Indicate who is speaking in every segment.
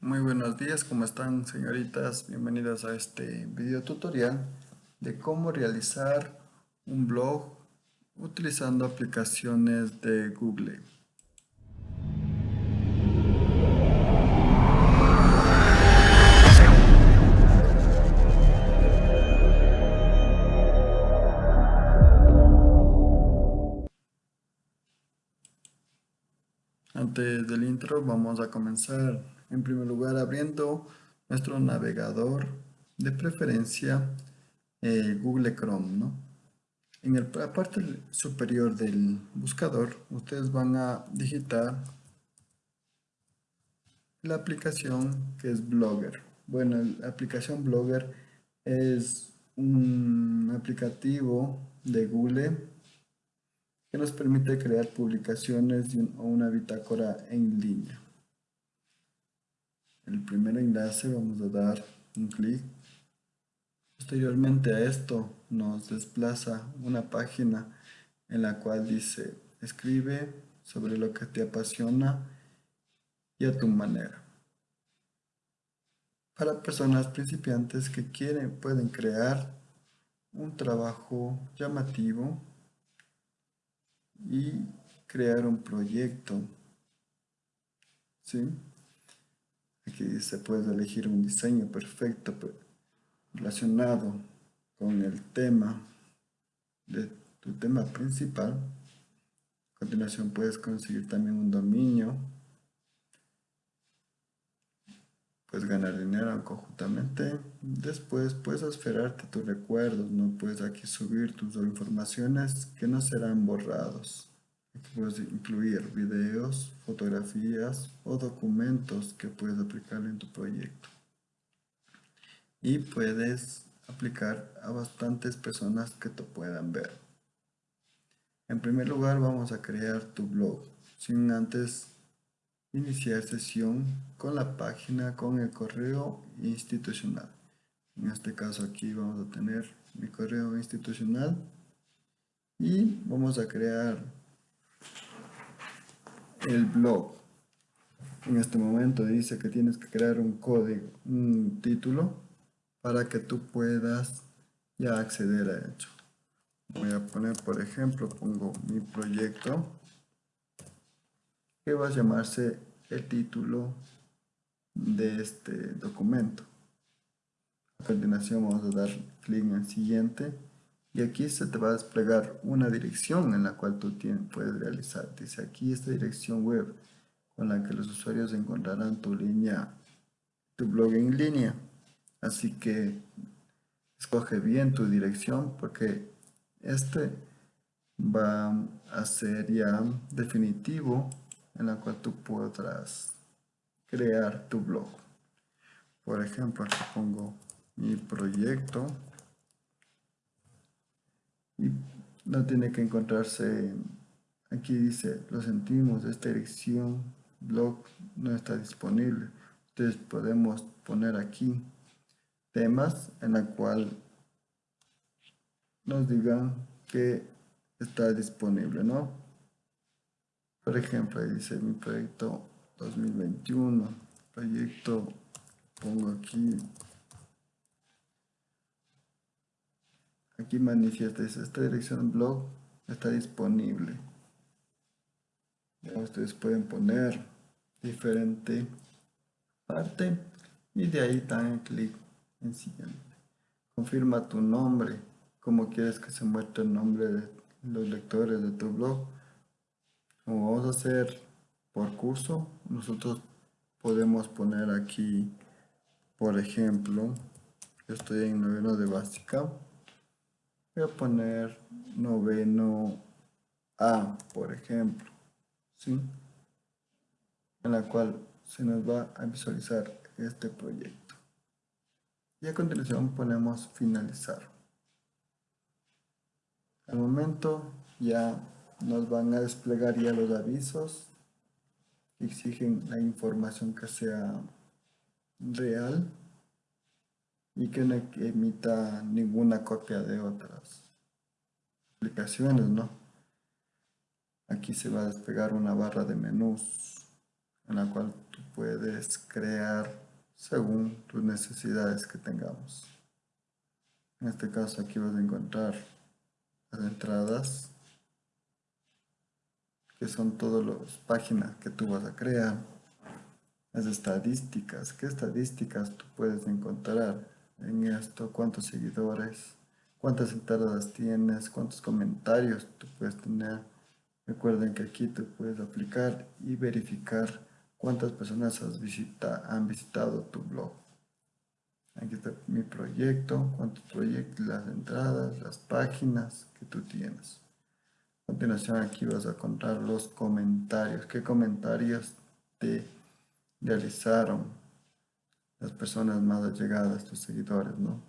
Speaker 1: Muy buenos días, ¿cómo están señoritas? Bienvenidas a este video tutorial de cómo realizar un blog utilizando aplicaciones de Google. Antes del intro vamos a comenzar en primer lugar abriendo nuestro navegador de preferencia eh, Google Chrome en la parte superior del buscador ustedes van a digitar la aplicación que es Blogger bueno la aplicación Blogger es un aplicativo de Google que nos permite crear publicaciones o una bitácora en línea. El primer enlace vamos a dar un clic. Posteriormente a esto nos desplaza una página en la cual dice escribe sobre lo que te apasiona y a tu manera. Para personas principiantes que quieren, pueden crear un trabajo llamativo y crear un proyecto. ¿Sí? Aquí se puede elegir un diseño perfecto relacionado con el tema de tu tema principal. A continuación puedes conseguir también un dominio. Puedes ganar dinero conjuntamente. Después puedes esperarte tus recuerdos. No puedes aquí subir tus informaciones que no serán borrados. Puedes incluir videos, fotografías o documentos que puedes aplicar en tu proyecto. Y puedes aplicar a bastantes personas que te puedan ver. En primer lugar vamos a crear tu blog, sin antes iniciar sesión con la página con el correo institucional. En este caso aquí vamos a tener mi correo institucional y vamos a crear el blog. En este momento dice que tienes que crear un código, un título, para que tú puedas ya acceder a ello. Voy a poner, por ejemplo, pongo mi proyecto, que va a llamarse el título de este documento. A continuación vamos a dar clic en siguiente y aquí se te va a desplegar una dirección en la cual tú puedes realizar. Dice aquí esta dirección web con la que los usuarios encontrarán tu línea, tu blog en línea. Así que escoge bien tu dirección porque este va a ser ya definitivo en la cual tú podrás crear tu blog. Por ejemplo, aquí pongo mi proyecto y no tiene que encontrarse aquí dice lo sentimos esta dirección blog no está disponible. Entonces podemos poner aquí temas en la cual nos digan que está disponible no por ejemplo dice mi proyecto 2021 proyecto pongo aquí aquí manifiesta esta dirección blog está disponible ustedes pueden poner diferente parte y de ahí dan clic en siguiente. Confirma tu nombre como quieres que se muestre el nombre de los lectores de tu blog. Como vamos a hacer por curso nosotros podemos poner aquí por ejemplo yo estoy en noveno de básica voy a poner noveno A, por ejemplo, ¿sí? en la cual se nos va a visualizar este proyecto. Y a continuación ponemos finalizar. Al momento ya nos van a desplegar ya los avisos que exigen la información que sea real y que no emita ninguna copia de otras aplicaciones, ¿no? Aquí se va a despegar una barra de menús en la cual tú puedes crear según tus necesidades que tengamos. En este caso aquí vas a encontrar las entradas que son todas las páginas que tú vas a crear. Las estadísticas, ¿qué estadísticas tú puedes encontrar en esto? ¿Cuántos seguidores? ¿Cuántas entradas tienes? ¿Cuántos comentarios tú puedes tener? Recuerden que aquí tú puedes aplicar y verificar cuántas personas has visita, han visitado tu blog. Aquí está mi proyecto, cuántos proyectos, las entradas, las páginas que tú tienes. A continuación aquí vas a contar los comentarios. ¿Qué comentarios te realizaron las personas más allegadas, tus seguidores, no?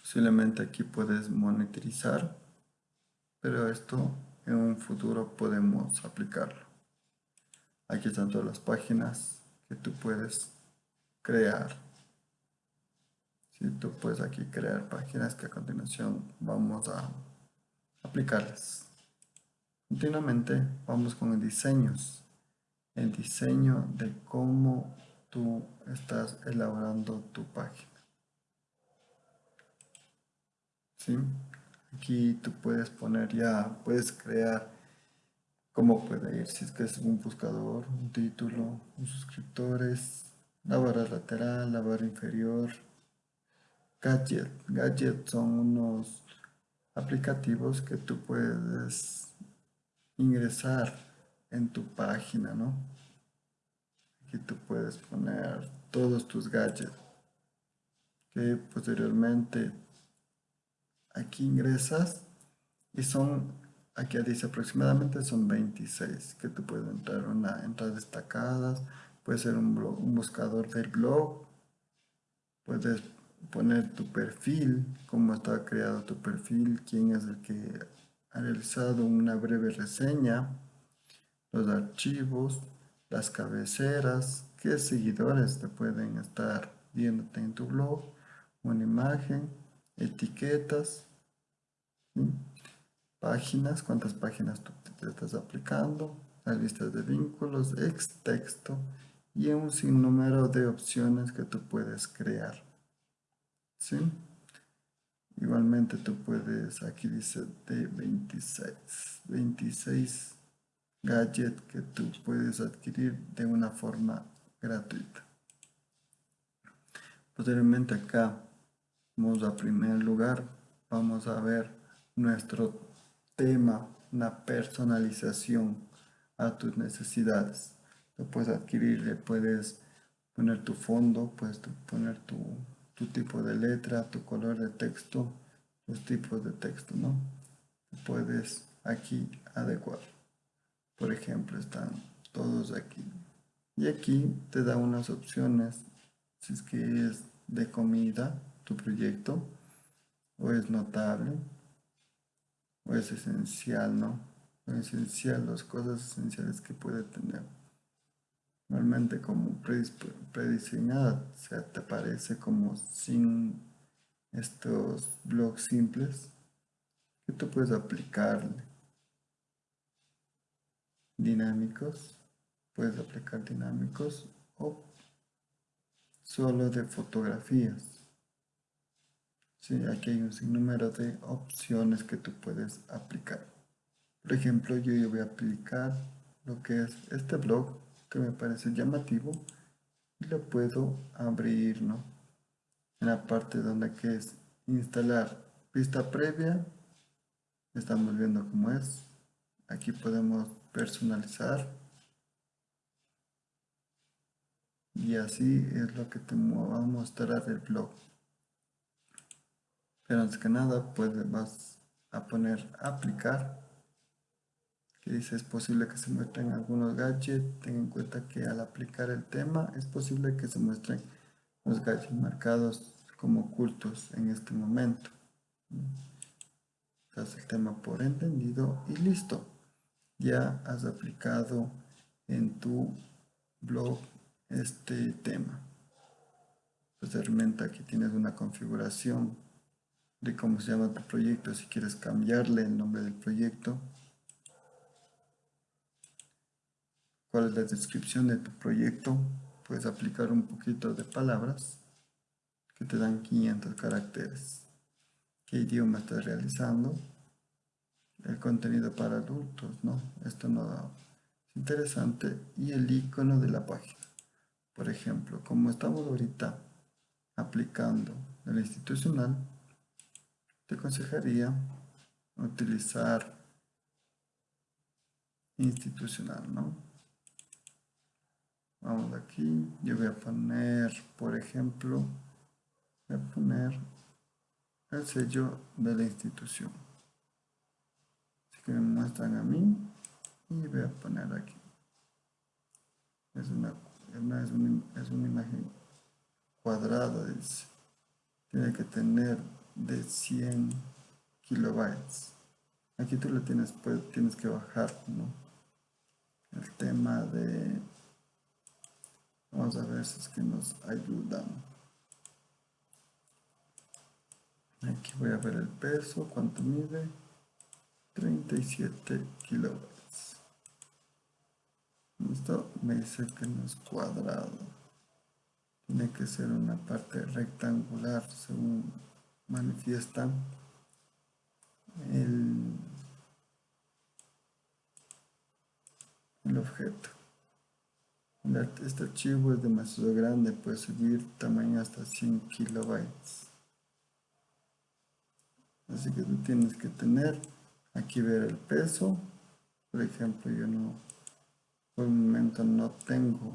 Speaker 1: Posiblemente aquí puedes monetizar, pero esto en un futuro podemos aplicarlo. Aquí están todas las páginas que tú puedes crear. Si tú puedes aquí crear páginas que a continuación vamos a aplicarlas. Continuamente vamos con diseños. El diseño de cómo tú estás elaborando tu página. ¿Sí? Aquí tú puedes poner ya, puedes crear cómo puede ir, si es que es un buscador, un título, un suscriptores, la barra lateral, la barra inferior, gadget. Gadget son unos aplicativos que tú puedes ingresar en tu página, ¿no? Aquí tú puedes poner todos tus gadgets que posteriormente aquí ingresas y son, aquí dice aproximadamente son 26 que tú puedes entrar una entrada destacadas, puede ser un, un buscador del blog, puedes poner tu perfil, cómo está creado tu perfil, quién es el que ha realizado una breve reseña, los archivos, las cabeceras, qué seguidores te pueden estar viéndote en tu blog, una imagen, etiquetas, páginas, cuántas páginas tú te estás aplicando, las listas de vínculos, ex texto y un sinnúmero de opciones que tú puedes crear. ¿sí? Igualmente tú puedes, aquí dice de 26, 26 gadgets que tú puedes adquirir de una forma gratuita. Posteriormente acá, vamos a primer lugar, vamos a ver nuestro tema, una personalización a tus necesidades. Lo puedes adquirir, puedes poner tu fondo, puedes poner tu tu tipo de letra, tu color de texto, los tipos de texto, ¿no? Puedes aquí adecuar. Por ejemplo, están todos aquí. Y aquí te da unas opciones, si es que es de comida, tu proyecto, o es notable, o es esencial, ¿no? Esencial, las cosas esenciales que puede tener normalmente como prediseñada, o sea, te aparece como sin estos blogs simples que tú puedes aplicarle. Dinámicos, puedes aplicar dinámicos o solo de fotografías. Sí, aquí hay un sinnúmero de opciones que tú puedes aplicar. Por ejemplo, yo voy a aplicar lo que es este blog que me parece llamativo y lo puedo abrir ¿no? en la parte donde que es instalar vista previa estamos viendo cómo es aquí podemos personalizar y así es lo que te va a mostrar el blog pero antes que nada pues vas a poner aplicar que dice es posible que se muestren algunos gadgets. Ten en cuenta que al aplicar el tema es posible que se muestren los gadgets marcados como ocultos en este momento. Das el tema por entendido y listo. Ya has aplicado en tu blog este tema. Posteriormente aquí tienes una configuración de cómo se llama tu proyecto. Si quieres cambiarle el nombre del proyecto, cuál es la descripción de tu proyecto. Puedes aplicar un poquito de palabras que te dan 500 caracteres. ¿Qué idioma estás realizando? El contenido para adultos, ¿no? Esto no es interesante. Y el icono de la página. Por ejemplo, como estamos ahorita aplicando el institucional, te aconsejaría utilizar institucional, ¿no? Vamos aquí, yo voy a poner, por ejemplo, voy a poner el sello de la institución. Que me muestran a mí y voy a poner aquí. Es una, es una, es una imagen cuadrada, dice. Tiene que tener de 100 kilobytes. Aquí tú lo tienes, pues, tienes que bajar, ¿no? El tema de... Vamos a ver si es que nos ayudan. Aquí voy a ver el peso, cuánto mide. 37 kilobytes. Esto me dice que no es cuadrado. Tiene que ser una parte rectangular según manifiestan el, el objeto. Este archivo es demasiado grande, puede subir tamaño hasta 100 kilobytes. Así que tú tienes que tener, aquí ver el peso. Por ejemplo, yo no, por el momento no tengo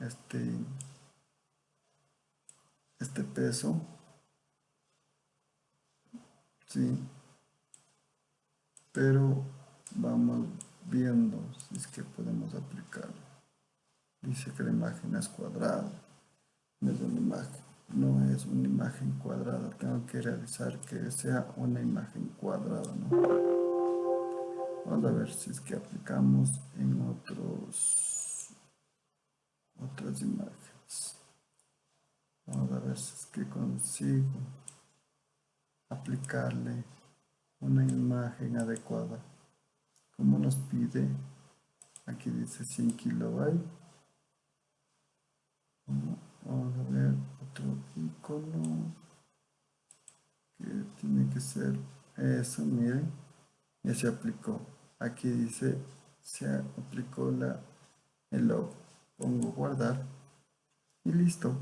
Speaker 1: este, este peso. Sí. Pero vamos viendo si es que podemos aplicarlo. Dice que la imagen es cuadrada. No es una imagen no es una imagen cuadrada. Tengo que realizar que sea una imagen cuadrada vamos a ver si es que aplicamos en otros otras imágenes. Vamos a ver si es que consigo aplicarle una imagen adecuada. Como nos pide aquí dice 100 kilobytes vamos a ver otro icono que tiene que ser eso miren ya se aplicó aquí dice se aplicó la el logo pongo guardar y listo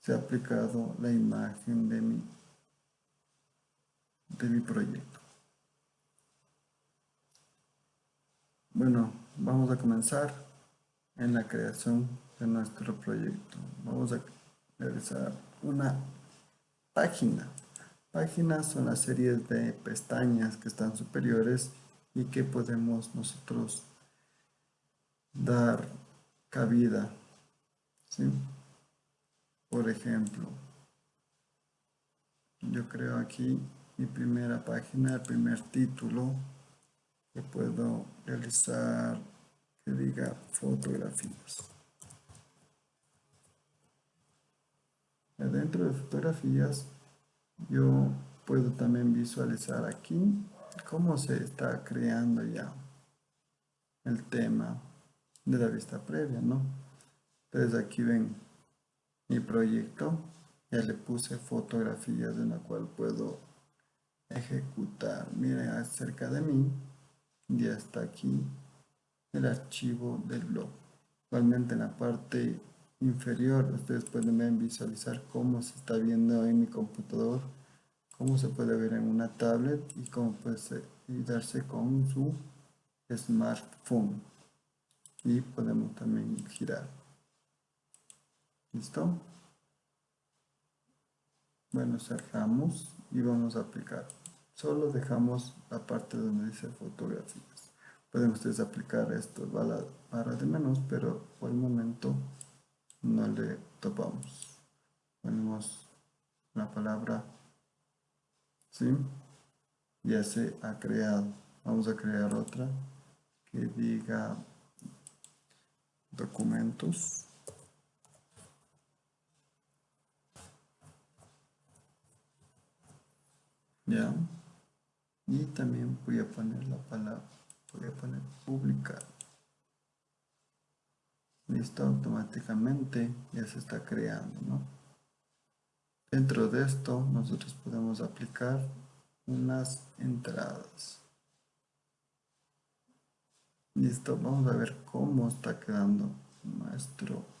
Speaker 1: se ha aplicado la imagen de mi de mi proyecto. Bueno, vamos a comenzar en la creación de nuestro proyecto. Vamos a realizar una página. Páginas son las series de pestañas que están superiores y que podemos nosotros dar cabida. Por ejemplo, yo creo aquí mi primera página, el primer título que puedo realizar que diga fotografías. Dentro de fotografías yo puedo también visualizar aquí cómo se está creando ya el tema de la vista previa, ¿no? Entonces aquí ven mi proyecto, ya le puse fotografías en la cual puedo ejecutar. Miren, acerca de mí ya está aquí el archivo del blog. Igualmente en la parte inferior ustedes pueden visualizar cómo se está viendo en mi computador, cómo se puede ver en una tablet y cómo puede darse con su smartphone. Y podemos también girar. ¿Listo? Bueno, cerramos y vamos a aplicar. Solo dejamos la parte donde dice fotografías. Pueden ustedes aplicar esto a la barra de menos, pero por el momento no le topamos. Ponemos la palabra, ¿sí? Ya se ha creado. Vamos a crear otra que diga documentos. ya y también voy a poner la palabra voy a poner publicar listo automáticamente ya se está creando ¿no? Dentro de esto nosotros podemos aplicar unas entradas. Listo vamos a ver cómo está quedando nuestro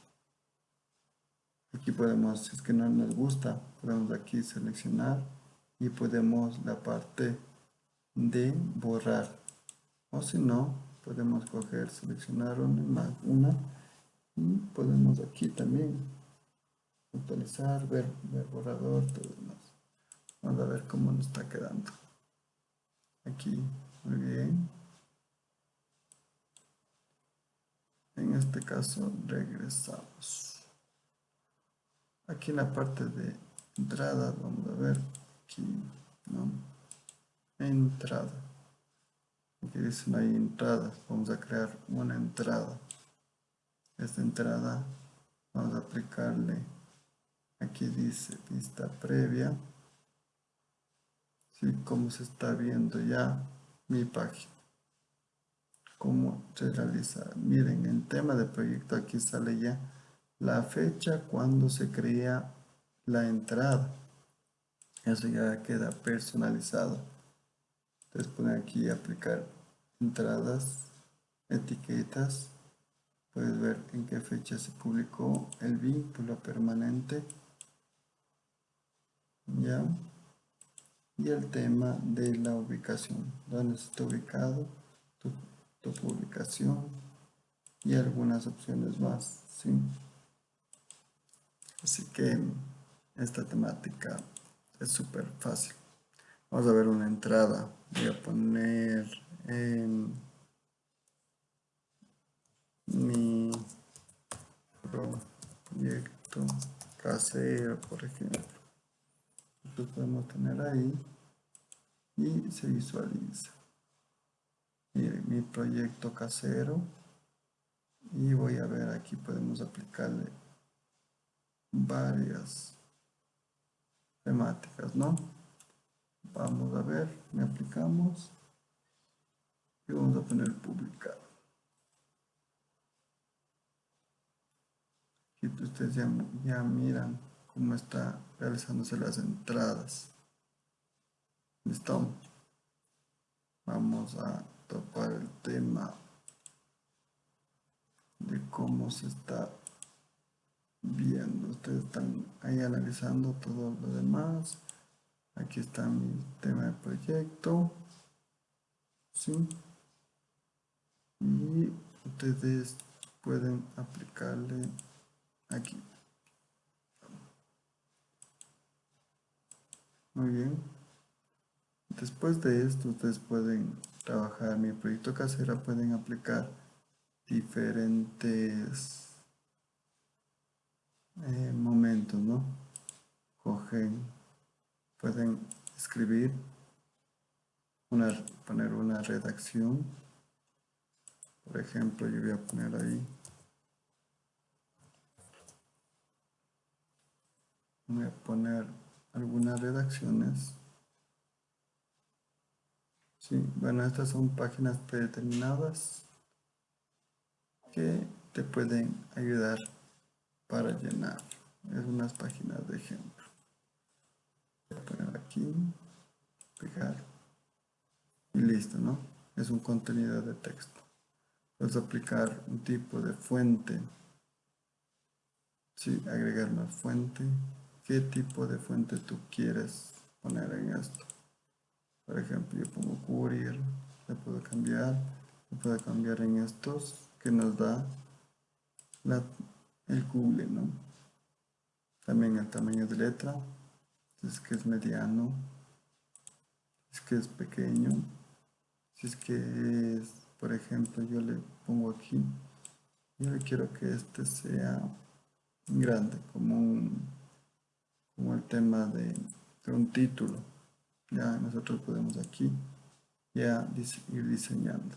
Speaker 1: aquí podemos si es que no nos gusta podemos aquí seleccionar y podemos la parte de borrar. O si no podemos coger seleccionar una, una y podemos aquí también actualizar ver, ver borrador todo demás. Vamos a ver cómo nos está quedando. Aquí muy bien. En este caso regresamos. Aquí en la parte de entrada vamos a ver aquí ¿no? entrada. Aquí dice no hay entradas vamos a crear una entrada. Esta entrada vamos a aplicarle aquí dice vista previa. ¿sí? como se está viendo ya mi página. Cómo se realiza. Miren en tema de proyecto aquí sale ya la fecha cuando se crea la entrada. Eso ya queda personalizado. Entonces ponen aquí aplicar entradas etiquetas. Puedes ver en qué fecha se publicó el vínculo permanente ya. Y el tema de la ubicación. Donde está ubicado tu, publicación y algunas opciones más ¿sí? así que esta temática es súper fácil. Vamos a ver una entrada. Voy a poner en mi proyecto casero por ejemplo lo podemos tener ahí y se visualiza. Mi proyecto casero y voy a ver aquí podemos aplicarle varias temáticas no vamos a ver me aplicamos y vamos a poner publicar. Aquí ustedes ya, ya miran cómo está realizándose las entradas. Listo. Vamos a topar el tema de cómo se está viendo. Ustedes están ahí analizando todo lo demás. Aquí está mi tema de proyecto. ¿sí? y ustedes pueden aplicarle aquí muy bien. Después de esto ustedes pueden trabajar. Mi proyecto casera pueden aplicar diferentes eh, momentos no cogen pueden escribir poner una redacción. Por ejemplo yo voy a poner ahí voy a poner algunas redacciones. Sí, bueno estas son páginas predeterminadas que te pueden ayudar para llenar. Es unas páginas de ejemplo. Voy a poner aquí pegar y listo no es un contenido de texto. Puedes aplicar un tipo de fuente. Sí, agregar una fuente qué tipo de fuente tú quieres poner en esto por ejemplo yo pongo courier le puedo cambiar le puedo cambiar en estos que nos da el Google ¿no? también el tamaño de letra si es que es mediano si es que es pequeño si es que es por ejemplo yo le pongo aquí yo le quiero que este sea grande como un como el tema de, un título. Ya nosotros podemos aquí ya ir diseñando.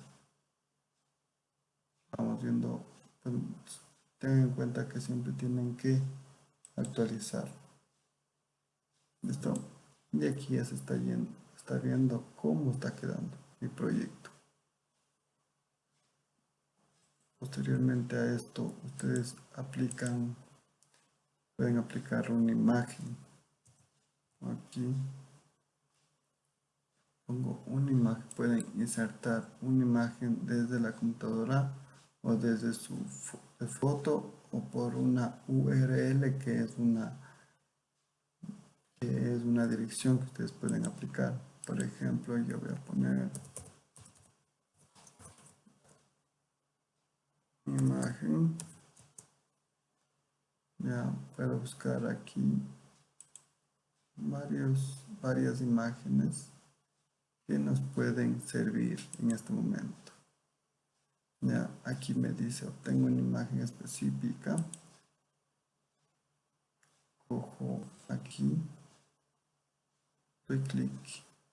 Speaker 1: Vamos viendo, pues, tengan en cuenta que siempre tienen que actualizar. ¿Listo? Y aquí ya se está yendo, está viendo cómo está quedando mi proyecto. posteriormente a esto ustedes aplican pueden aplicar una imagen. Aquí pongo una imagen pueden insertar una imagen desde la computadora o desde su foto o por una URL que es una que es una dirección que ustedes pueden aplicar. Por ejemplo yo voy a poner imagen ya puedo buscar aquí varios, varias imágenes que nos pueden servir en este momento. Ya aquí me dice obtengo una imagen específica. Cojo aquí doy clic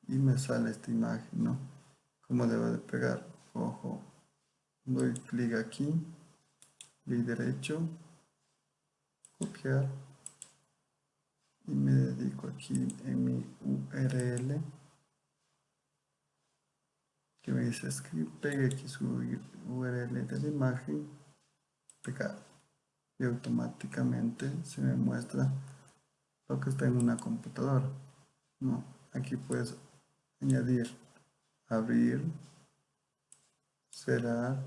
Speaker 1: y me sale esta imagen no como debo de pegar cojo doy clic aquí clic derecho copiar. Y me dedico aquí en mi URL que me dice escribir, pegue aquí su URL de la imagen, pegar y automáticamente se me muestra lo que está en una computadora. No, aquí puedes añadir, abrir, cerrar,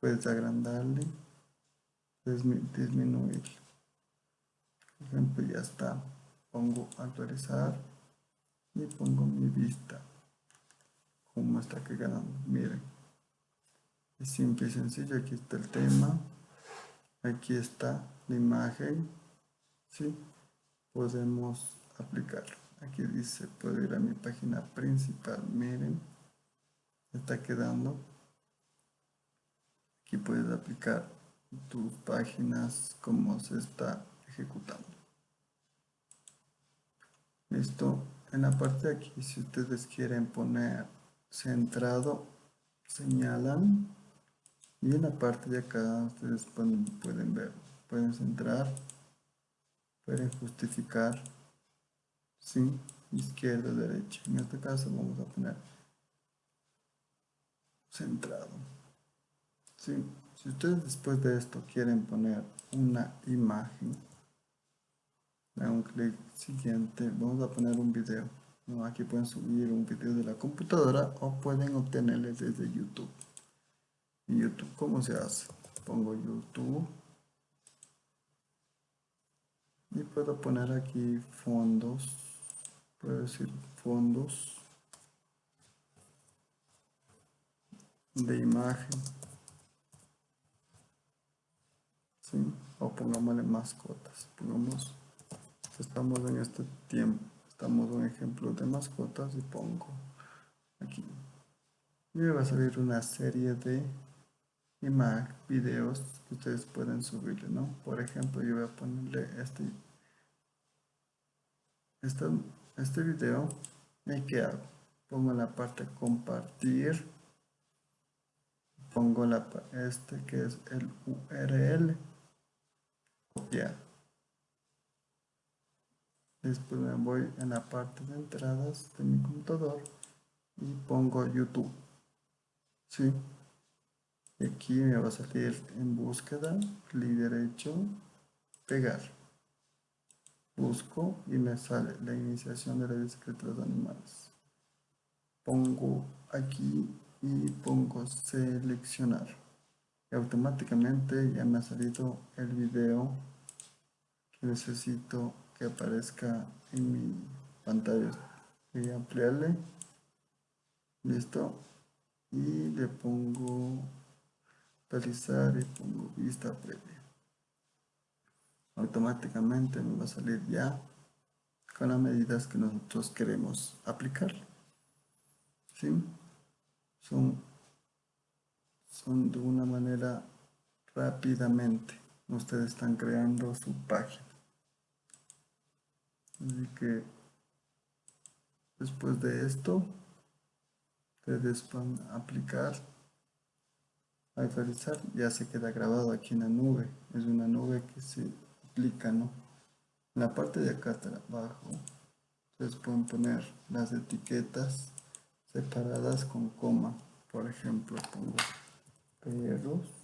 Speaker 1: puedes agrandarle, disminuir. Por ejemplo, ya está. Pongo actualizar y pongo mi vista. Como está quedando. Miren. Es simple y sencillo. Aquí está el tema. Aquí está la imagen. ¿Sí? Podemos aplicar. Aquí dice, puedo ir a mi página principal. Miren. Está quedando. Aquí puedes aplicar tus páginas como se está ejecutando listo en la parte de aquí si ustedes quieren poner centrado señalan y en la parte de acá ustedes pueden, pueden ver pueden centrar pueden justificar ¿sí? izquierda derecha en este caso vamos a poner centrado ¿sí? Si ustedes después de esto quieren poner una imagen, dan un clic siguiente, vamos a poner un video. Aquí pueden subir un video de la computadora o pueden obtenerle desde YouTube. ¿Y YouTube cómo se hace? Pongo YouTube y puedo poner aquí fondos, puedo decir fondos de imagen o pongámosle mascotas. Pongamos estamos en este tiempo estamos un ejemplo de mascotas y pongo aquí. Y me va a salir una serie de imágenes, videos que ustedes pueden subirle no por ejemplo yo voy a ponerle este este, este video y qué hago pongo la parte compartir. Pongo la, este que es el URL copiar después me voy en la parte de entradas de mi computador y pongo youtube. ¿sí? aquí me va a salir en búsqueda clic derecho pegar. Busco y me sale la iniciación de la bicicleta de animales. Pongo aquí y pongo seleccionar y automáticamente ya me ha salido el video que necesito que aparezca en mi pantalla. Voy ampliarle. Listo. Y le pongo actualizar y pongo vista previa. Automáticamente me va a salir ya con las medidas que nosotros queremos aplicar. ¿sí? son son de una manera rápidamente. Ustedes están creando su página. Así que después de esto ustedes van a aplicar actualizar. Ya se queda grabado aquí en la nube. Es una nube que se aplica no en la parte de acá abajo ustedes pueden poner las etiquetas separadas con coma por ejemplo pongo perros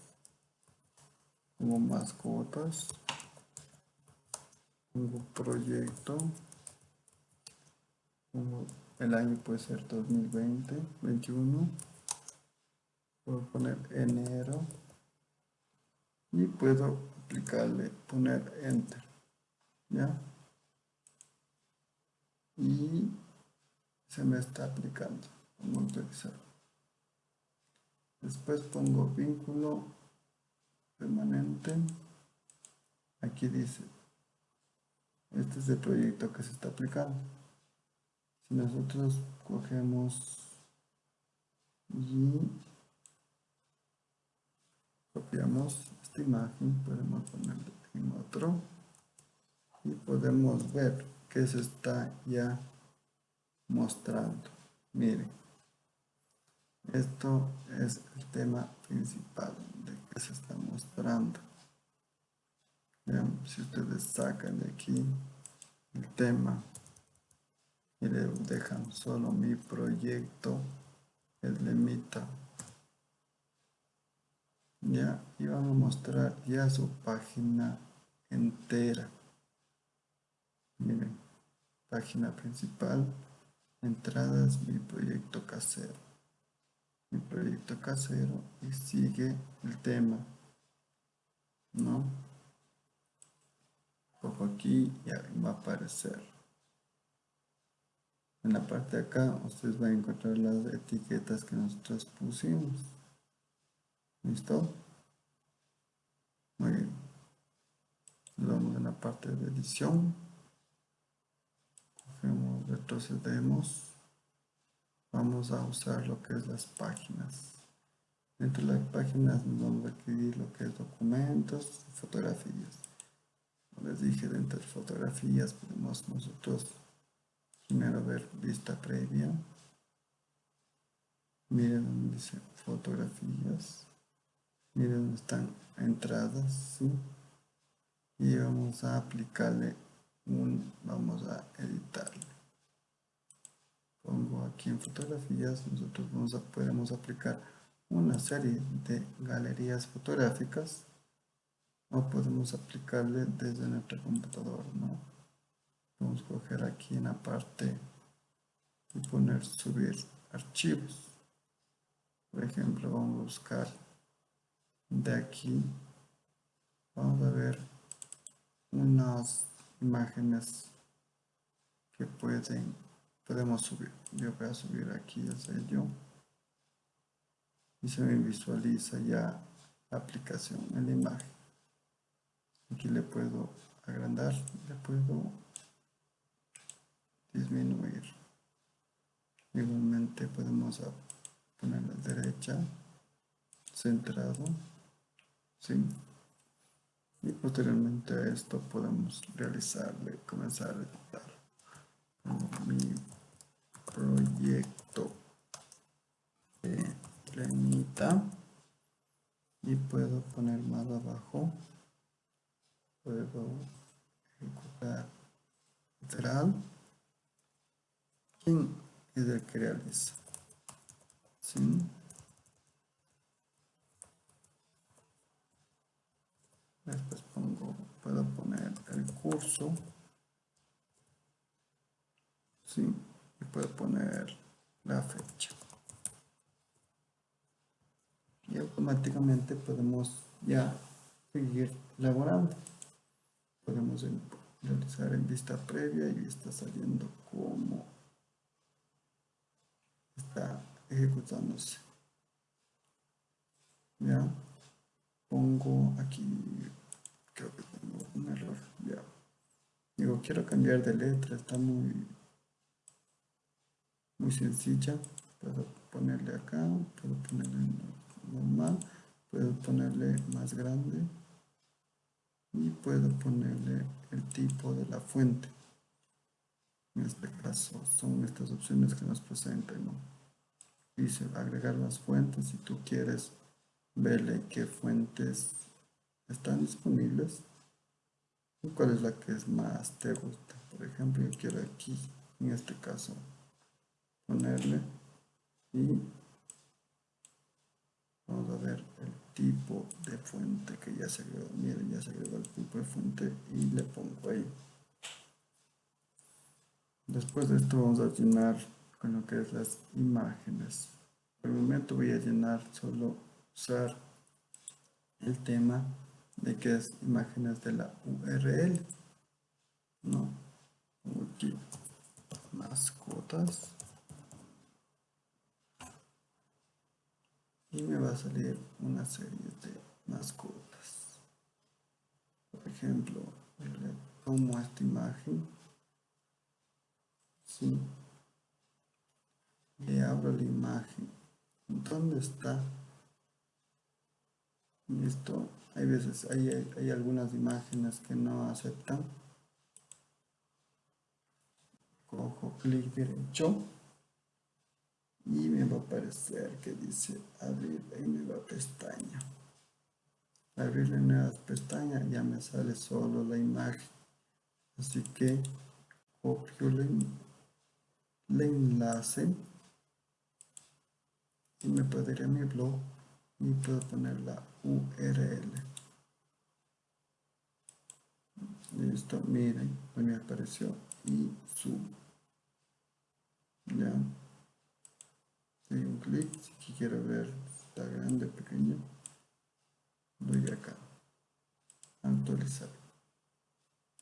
Speaker 1: pongo mascotas, pongo proyecto, el año puede ser 2020, 21, puedo poner enero. Y puedo aplicarle, poner enter, ¿ya? Y se me está aplicando, vamos. Después pongo vínculo permanente. Aquí dice, este es el proyecto que se está aplicando. Si nosotros cogemos y copiamos esta imagen, podemos ponerlo en otro y podemos ver que se está ya mostrando. Miren, esto es el tema principal de que se está mostrando. si ustedes sacan de aquí el tema y le dejan solo mi proyecto, el limita. Ya, y vamos a mostrar ya su página entera. Miren, página principal, entradas, mi proyecto casero. Proyecto casero y sigue el tema. ¿No? Cojo aquí y va a aparecer. En la parte de acá ustedes van a encontrar las etiquetas que nosotros pusimos. ¿Listo? Muy bien. Vamos en la parte de edición. Cogemos, retrocedemos. Vamos a usar lo que es las páginas. Dentro de las páginas nos vamos a escribir lo que es documentos, fotografías. Como les dije, dentro de fotografías podemos nosotros primero ver vista previa. Miren donde dice fotografías miren donde están entradas y vamos a aplicarle un vamos a editarle pongo aquí en fotografías nosotros vamos a, podemos aplicar una serie de galerías fotográficas o podemos aplicarle desde nuestro computador ¿no? vamos a coger aquí en la parte y poner subir archivos por ejemplo vamos a buscar de aquí vamos a ver unas imágenes que pueden podemos subir yo voy a subir aquí el sello y se me visualiza ya la aplicación en la imagen. Aquí le puedo agrandar le puedo disminuir. Igualmente podemos poner a la derecha centrado y posteriormente a esto podemos realizarle, comenzar a editar proyecto. De limita y puedo poner más abajo. Puedo ejecutar literal. Quién es el que realiza ¿Sí? después pongo puedo poner el curso. ¿sí? Puedo poner la fecha. Y automáticamente podemos ya seguir elaborando podemos realizar en vista previa y está saliendo como está ejecutándose. Ya pongo aquí, creo que tengo un error, ya. Digo, quiero cambiar de letra, está muy, muy sencilla. Puedo ponerle acá, puedo ponerle normal, puedo ponerle más grande y puedo ponerle el tipo de la fuente. En este caso son estas opciones que nos presentan. ¿no? Dice agregar las fuentes si tú quieres verle qué fuentes están disponibles y cuál es la que es más te gusta. Por ejemplo, yo quiero aquí, en este caso, ponerle y vamos a ver el tipo de fuente que ya se agregó. Miren, ya se agregó el tipo de fuente y le pongo ahí. Después de esto vamos a llenar con lo que es las imágenes. Por el momento voy a llenar solo usar el tema de que es imágenes de la URL. No, aquí mascotas. Y me va a salir una serie de mascotas. Por ejemplo, le tomo esta imagen. Sí. Le abro la imagen. ¿Dónde está? Listo. Hay veces, hay, hay, algunas imágenes que no aceptan. Cojo clic derecho y me va a aparecer que dice abrir en nueva pestaña. Abrir la nueva pestaña ya me sale solo la imagen. Así que copio el, enlace y me puedo ir a mi blog y puedo poner la URL. Listo, miren, me apareció y subo. Ya. Si quiero ver está grande, pequeño. Doy acá. Actualizar.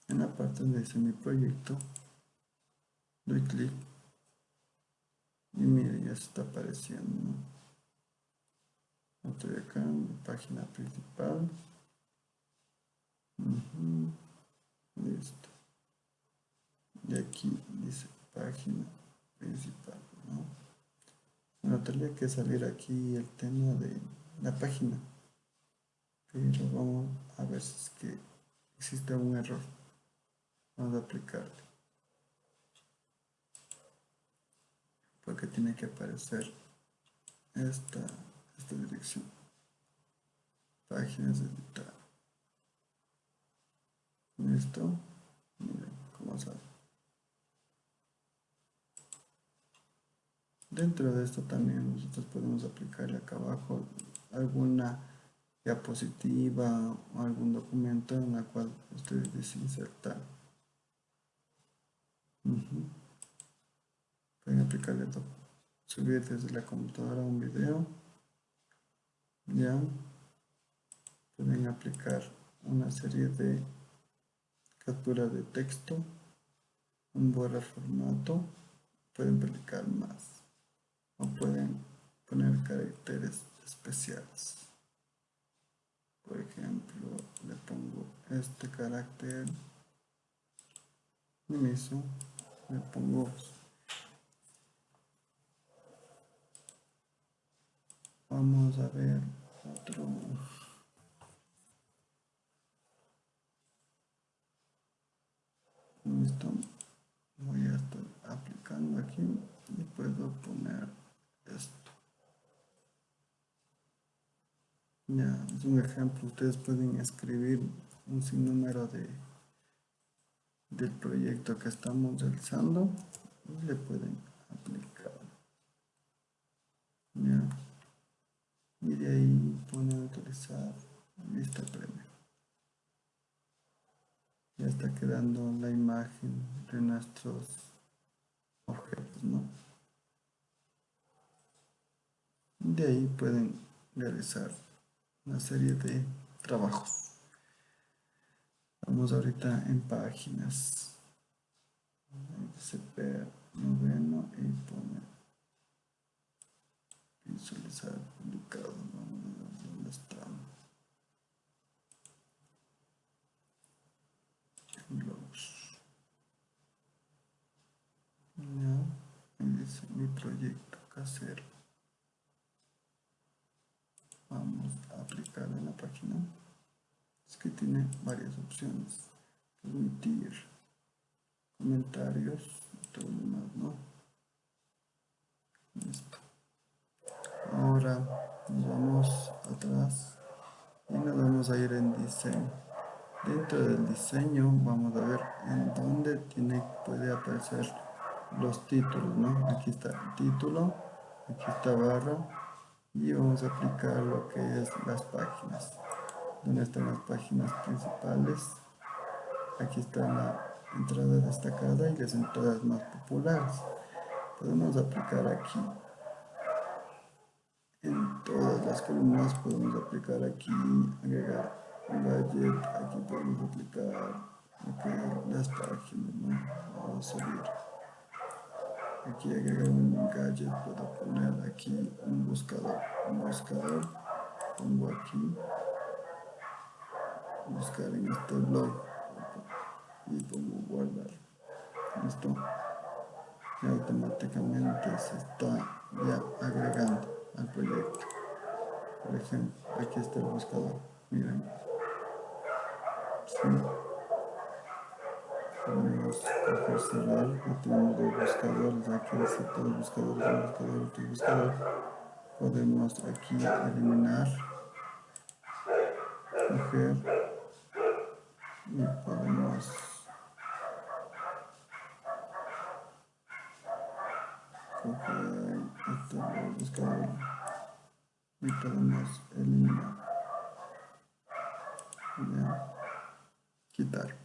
Speaker 1: En la parte donde dice mi proyecto, doy clic y miren, ya se está apareciendo. Estoy acá en mi página principal. Listo. Y aquí dice página principal. Bueno, tendría que salir aquí el tema de la página. Pero vamos a ver si es que existe algún error. Vamos a aplicarle. Porque tiene que aparecer esta esta dirección páginas editar listo cómo dentro de esto también nosotros podemos aplicarle acá abajo alguna diapositiva o algún documento en la cual ustedes desinsertar. Pueden aplicarle subir desde la computadora un video. Ya. Pueden aplicar una serie de captura de texto un borrar formato pueden aplicar más o pueden poner caracteres especiales. Por ejemplo le pongo este carácter mismo le pongo vamos a ver otro. Listo voy a estar aplicando aquí y puedo poner esto es un ejemplo. Ustedes pueden escribir un sinnúmero de del proyecto que estamos realizando y le pueden aplicar. Ya. Y de ahí pone utilizar lista premio ya está quedando la imagen de nuestros objetos ¿no? de ahí pueden realizar una serie de trabajos. Vamos ahorita en páginas noveno y pone visualizar publicado vamos a ver dónde está blogs ya me dice mi proyecto casero vamos a aplicar en la página es que varias opciones. Permitir comentarios todo lo demás no ahora nos vamos atrás y nos vamos a ir en diseño. Dentro del diseño vamos a ver en dónde tiene puede aparecer los títulos no aquí está el título aquí está barra y vamos a aplicar lo que es las páginas donde están las páginas principales. Aquí está la entrada destacada y las entradas más populares. Podemos aplicar aquí. En todas las columnas podemos aplicar aquí agregar un gadget. Aquí podemos aplicar las páginas ¿no? vamos a subir. Aquí agregar un gadget puedo poner aquí un buscador. Un buscador pongo aquí buscar en este blog. Y pongo guardar. Listo. Y automáticamente se está ya agregando al proyecto. Por ejemplo aquí está el buscador. Miren. Sí. podemos coger cerrar. Y tenemos dos buscadores. Aquí dice todos buscadores buscador otro buscador. Podemos aquí eliminar. Coger y podemos coger este buscador y podemos eliminar ya quitar.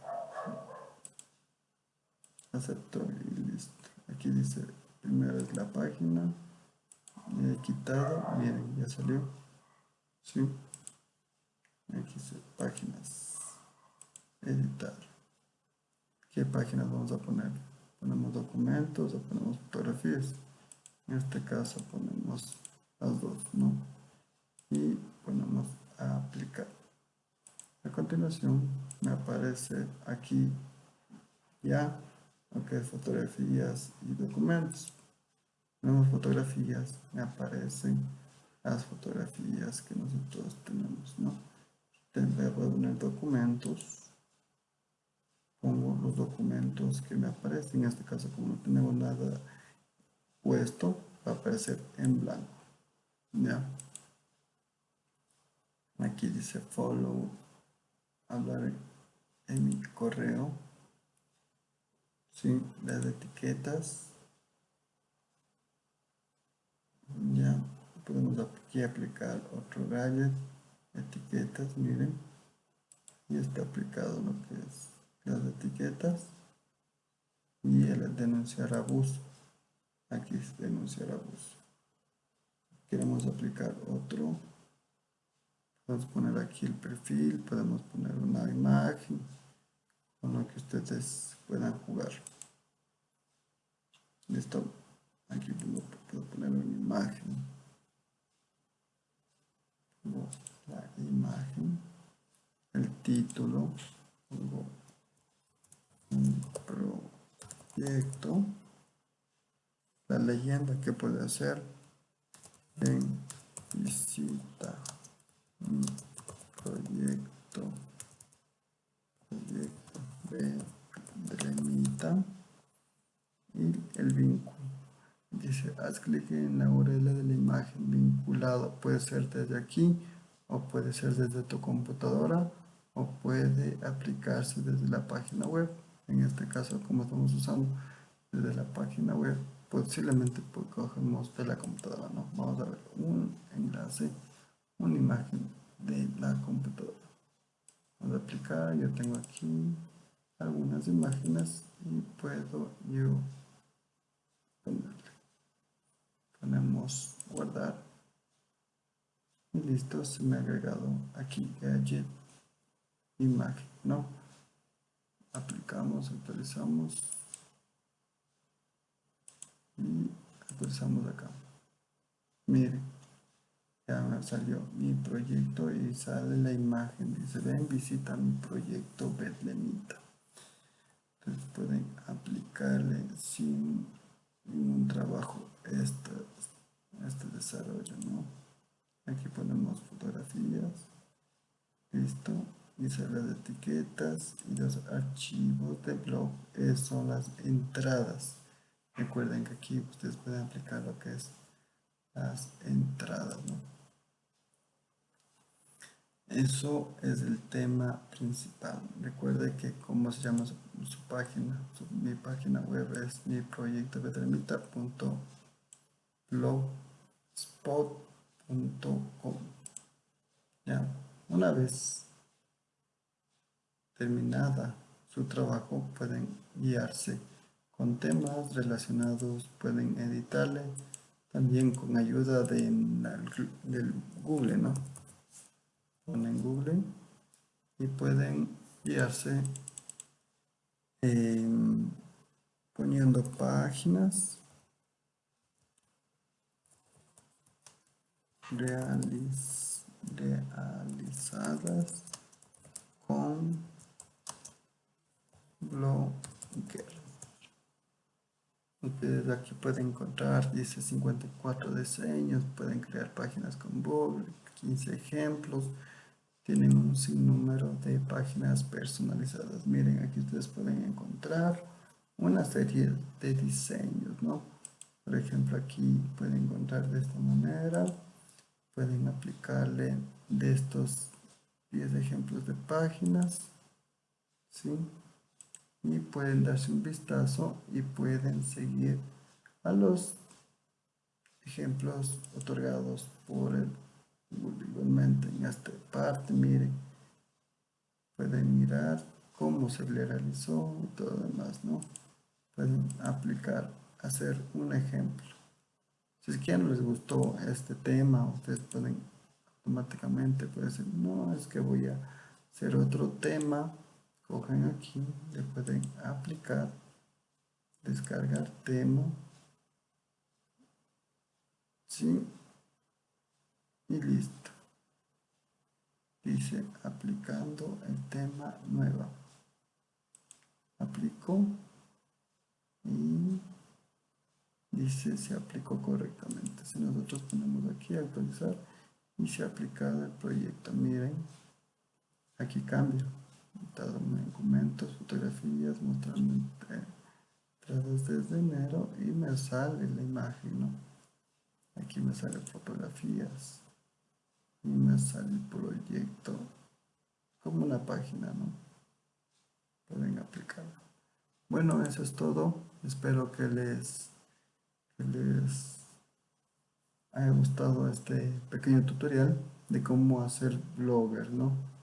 Speaker 1: Acepto y listo aquí dice primero es la página he quitado. Miren ya salió. ¿sí? aquí dice páginas editar. Qué páginas vamos a poner ponemos documentos o ponemos fotografías. En este caso ponemos las dos no y ponemos a aplicar. A continuación me aparece aquí ya lo fotografías y documentos. Tenemos fotografías me aparecen las fotografías que nosotros tenemos no poner documentos pongo los documentos que me aparecen en este caso como no tenemos nada puesto va a aparecer en blanco ya aquí dice follow hablar en mi correo ¿sí? las etiquetas ya podemos aquí aplicar otro gadget etiquetas miren y está aplicado lo que es las etiquetas y el denunciar abuso. Aquí es denunciar abuso. Queremos aplicar otro. Podemos poner aquí el perfil podemos poner una imagen con lo que ustedes puedan jugar. Listo. Aquí puedo, poner una imagen. La imagen el título pongo proyecto la leyenda que puede hacer en visita. Mi proyecto proyecto de Dremita y el vínculo. Dice haz clic en la URL de la imagen vinculado. Puede ser desde aquí o puede ser desde tu computadora o puede aplicarse desde la página web en este caso como estamos usando desde la página web posiblemente pues cogemos de la computadora ¿no? vamos a ver un enlace una imagen de la computadora. Vamos a aplicar yo tengo aquí algunas imágenes y puedo yo ponerle. Ponemos guardar. Y listo se me ha agregado aquí gadget imagen no aplicamos actualizamos. Y actualizamos acá. Miren ya me salió mi proyecto y sale la imagen. Dice ven visita mi proyecto Betlemita entonces pueden aplicarle sin ningún trabajo este, este desarrollo ¿no? aquí ponemos fotografías. Listo y las etiquetas y los archivos de blog son las entradas. Recuerden que aquí ustedes pueden aplicar lo que es las entradas ¿no? eso es el tema principal. Recuerde que como se llama su, página mi página web es mi proyecto Ya, una vez terminada su trabajo pueden guiarse con temas relacionados, pueden editarle también con ayuda de, del Google, ¿no? Ponen Google y pueden guiarse poniendo páginas realizadas con Blogger. Ustedes aquí pueden encontrar, dice 54 diseños, pueden crear páginas con Google, 15 ejemplos, tienen un sinnúmero de páginas personalizadas. Miren, aquí ustedes pueden encontrar una serie de diseños, ¿no? Por ejemplo, aquí pueden encontrar de esta manera, pueden aplicarle de estos 10 ejemplos de páginas, ¿sí? Y pueden darse un vistazo y pueden seguir a los ejemplos otorgados por el igualmente en esta parte. Miren pueden mirar cómo se le realizó y todo lo demás no pueden aplicar hacer un ejemplo. Si es que no les gustó este tema ustedes pueden automáticamente pueden decir no es que voy a hacer otro tema cogen aquí, le pueden aplicar, descargar tema, ¿sí? Y listo. Dice aplicando el tema nueva. Aplico y dice se aplicó correctamente. Si nosotros ponemos aquí actualizar y se ha aplicado el proyecto, miren, aquí cambia documentos, fotografías, mostrando entradas desde enero y me sale la imagen, ¿no? Aquí me sale fotografías y me sale el proyecto como una página, ¿no? Pueden aplicarlo. Bueno, eso es todo. Espero que les, que les haya gustado este pequeño tutorial de cómo hacer blogger, ¿no?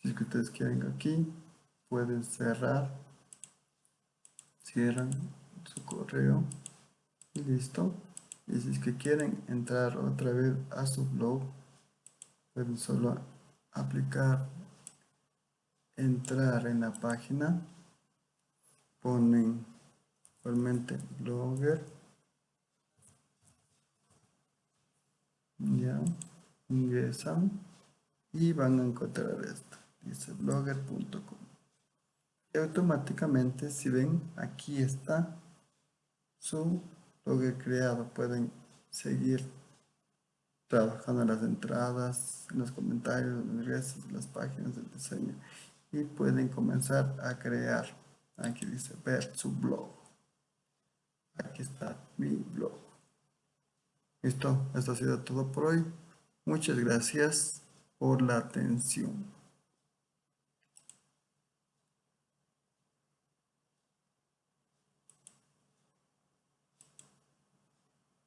Speaker 1: Si es que ustedes quieren aquí pueden cerrar cierran su correo y listo. Y si es que quieren entrar otra vez a su blog pueden solo aplicar entrar en la página ponen igualmente blogger ya ingresan y van a encontrar esto blogger.com y automáticamente si ven aquí está su blogger creado. Pueden seguir trabajando en las entradas en los comentarios en las páginas del diseño. Y pueden comenzar a crear. Aquí dice ver su blog. Aquí está mi blog. Listo esto ha sido todo por hoy. Muchas gracias por la atención